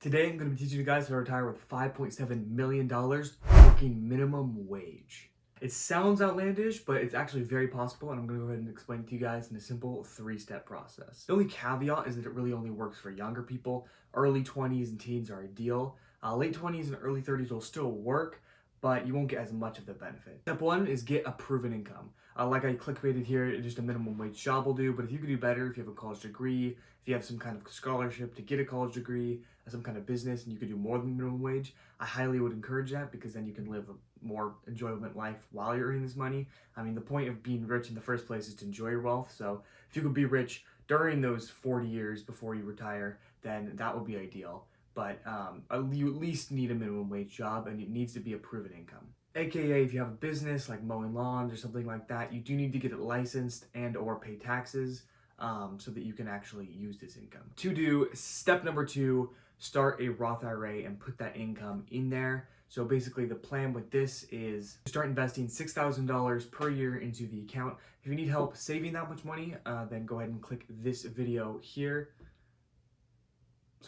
Today I'm going to be teaching you guys how to retire with $5.7 million working minimum wage. It sounds outlandish, but it's actually very possible and I'm going to go ahead and explain it to you guys in a simple three-step process. The only caveat is that it really only works for younger people. Early 20s and teens are ideal. Uh, late 20s and early 30s will still work, but you won't get as much of the benefit. Step one is get a proven income. Uh, like I clickbaited here, just a minimum wage job will do, but if you could do better, if you have a college degree, if you have some kind of scholarship to get a college degree, some kind of business, and you could do more than minimum wage, I highly would encourage that because then you can live a more enjoyable life while you're earning this money. I mean, the point of being rich in the first place is to enjoy your wealth, so if you could be rich during those 40 years before you retire, then that would be ideal but um, you at least need a minimum wage job and it needs to be a proven income. AKA if you have a business like mowing lawns or something like that, you do need to get it licensed and or pay taxes um, so that you can actually use this income. To do step number two, start a Roth IRA and put that income in there. So basically the plan with this is to start investing $6,000 per year into the account. If you need help saving that much money, uh, then go ahead and click this video here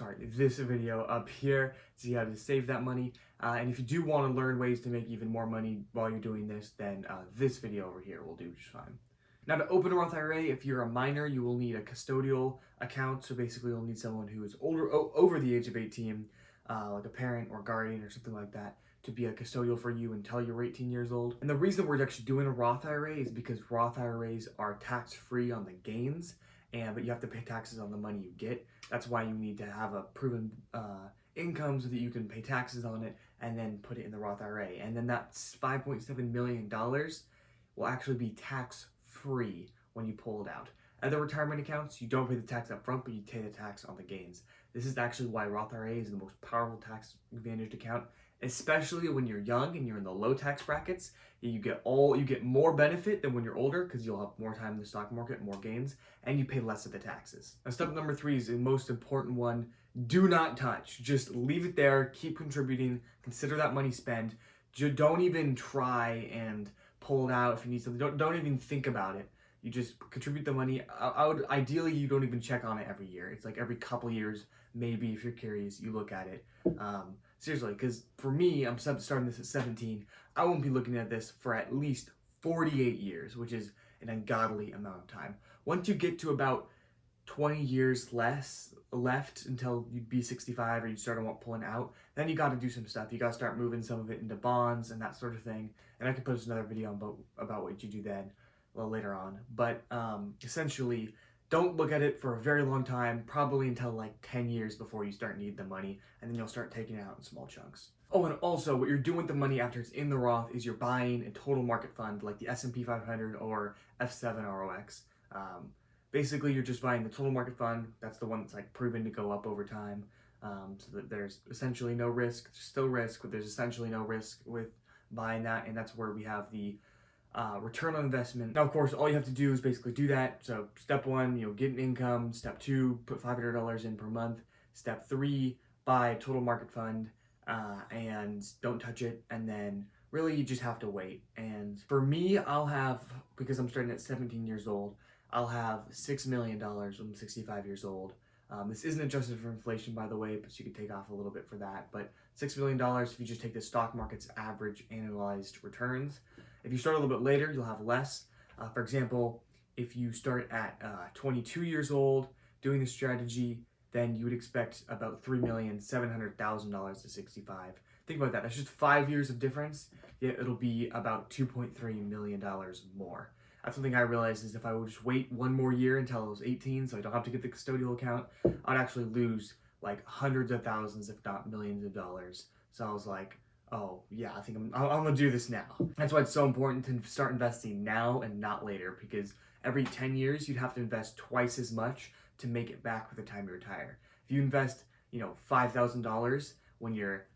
sorry, this video up here to see how to save that money. Uh, and if you do want to learn ways to make even more money while you're doing this, then uh, this video over here will do just fine. Now to open a Roth IRA, if you're a minor, you will need a custodial account. So basically you'll need someone who is older, over the age of 18, uh, like a parent or guardian or something like that, to be a custodial for you until you're 18 years old. And the reason we're actually doing a Roth IRA is because Roth IRAs are tax-free on the gains and but you have to pay taxes on the money you get. That's why you need to have a proven uh, income so that you can pay taxes on it and then put it in the Roth IRA. And then that's $5.7 million will actually be tax free when you pull it out. Other retirement accounts, you don't pay the tax up front, but you pay the tax on the gains. This is actually why Roth IRA is the most powerful tax advantaged account especially when you're young and you're in the low tax brackets. You get all you get more benefit than when you're older because you'll have more time in the stock market more gains and you pay less of the taxes. Now step number three is the most important one. Do not touch. Just leave it there. Keep contributing. Consider that money spent. Don't even try and pull it out if you need something. Don't, don't even think about it you just contribute the money I, I would ideally you don't even check on it every year it's like every couple years maybe if you're curious you look at it um, Seriously, because for me, I'm starting this at 17. I won't be looking at this for at least 48 years, which is an ungodly amount of time. Once you get to about 20 years less left until you'd be 65 or you start pulling out, then you got to do some stuff. You got to start moving some of it into bonds and that sort of thing. And I can post another video about, about what you do then later on. But um, essentially, don't look at it for a very long time, probably until like 10 years before you start need the money, and then you'll start taking it out in small chunks. Oh, and also what you're doing with the money after it's in the Roth is you're buying a total market fund like the S&P 500 or FZROX. Um, basically, you're just buying the total market fund. That's the one that's like proven to go up over time. Um, so that there's essentially no risk. There's still risk, but there's essentially no risk with buying that, and that's where we have the uh, return on investment. Now, of course, all you have to do is basically do that. So step one, you know, get an income. Step two, put $500 in per month. Step three, buy total market fund uh, and don't touch it. And then really you just have to wait. And for me, I'll have, because I'm starting at 17 years old, I'll have $6 million when I'm 65 years old. Um, this isn't adjusted for inflation, by the way, but you could take off a little bit for that. But $6 million if you just take the stock market's average annualized returns. If you start a little bit later, you'll have less. Uh, for example, if you start at uh, 22 years old doing this strategy, then you would expect about $3,700,000 to 65. Think about that. That's just five years of difference, yet it'll be about $2.3 million more. That's something I realized is if I would just wait one more year until I was 18 so I don't have to get the custodial account, I'd actually lose like hundreds of thousands, if not millions of dollars. So I was like, oh yeah, I think I'm, I'm gonna do this now. That's why it's so important to start investing now and not later because every 10 years you'd have to invest twice as much to make it back by the time you retire. If you invest, you know, $5,000 when you're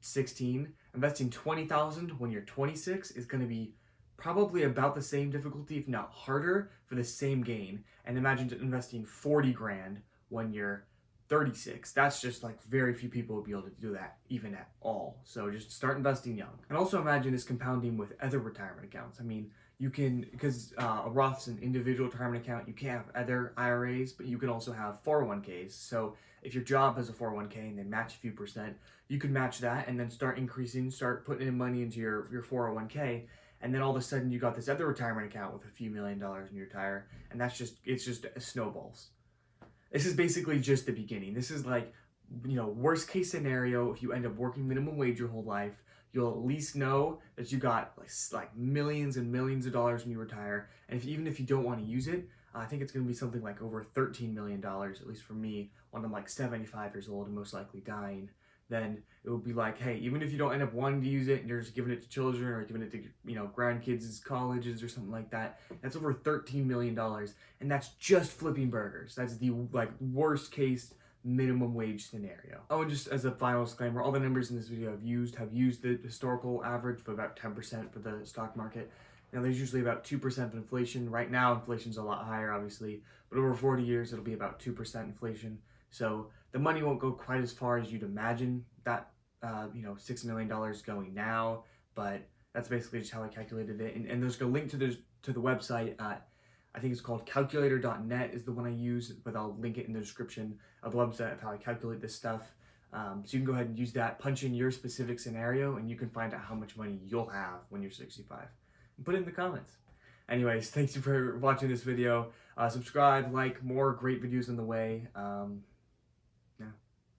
16, investing 20,000 when you're 26 is gonna be probably about the same difficulty, if not harder, for the same gain. And imagine investing 40 grand when you're 36. That's just like very few people would be able to do that even at all. So just start investing young. And also imagine this compounding with other retirement accounts. I mean, you can, because uh, a Roth's an individual retirement account, you can't have other IRAs, but you can also have 401ks. So if your job has a 401k and they match a few percent, you could match that and then start increasing, start putting in money into your, your 401k. And then all of a sudden you got this other retirement account with a few million dollars and you retire. And that's just, it's just snowballs. This is basically just the beginning. This is like, you know, worst case scenario, if you end up working minimum wage your whole life, you'll at least know that you got like, like millions and millions of dollars when you retire. And if even if you don't want to use it, I think it's going to be something like over $13 million, at least for me, when I'm like 75 years old and most likely dying. Then it would be like, hey, even if you don't end up wanting to use it and you're just giving it to children or giving it to, you know, grandkids' colleges or something like that, that's over $13 million. And that's just flipping burgers. That's the like worst case minimum wage scenario. Oh, and just as a final disclaimer, all the numbers in this video I've used have used the historical average for about 10% for the stock market. Now there's usually about 2% of inflation. Right now inflation's a lot higher obviously, but over 40 years it'll be about 2% inflation. So the money won't go quite as far as you'd imagine that, uh, you know, $6 million going now, but that's basically just how I calculated it. And, and there's a link to the, to the website at, I think it's called calculator.net is the one I use, but I'll link it in the description of the website of how I calculate this stuff. Um, so you can go ahead and use that, punch in your specific scenario, and you can find out how much money you'll have when you're 65 put it in the comments. Anyways, thanks for watching this video. Uh, subscribe, like, more great videos on the way. Um,